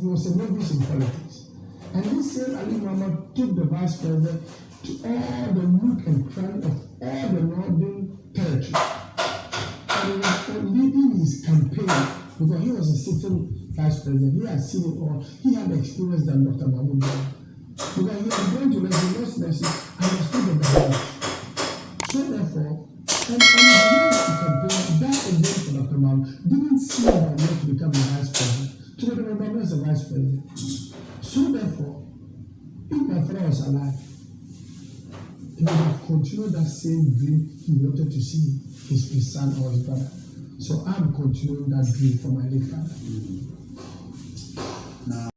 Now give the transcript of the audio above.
He was a novice in politics. And this same Aliu Mahama took the vice president to all the nook and cranny of all the northern territory. And he was leading his campaign because he was a sitting vice president. He had seen it all. He had experience than Dr. Mahmoud. Because he was going to Leslie, lost Leslie, understood the background. So therefore, and, and he to campaign that again for Dr. Mahmoud didn't see him and to become the vice president. So Dr. Mahmoud is the vice president. So therefore, if my father was alive, he would have continued that same dream he wanted to see his, his son or his brother. So I'm continuing that dream for my late father. Now,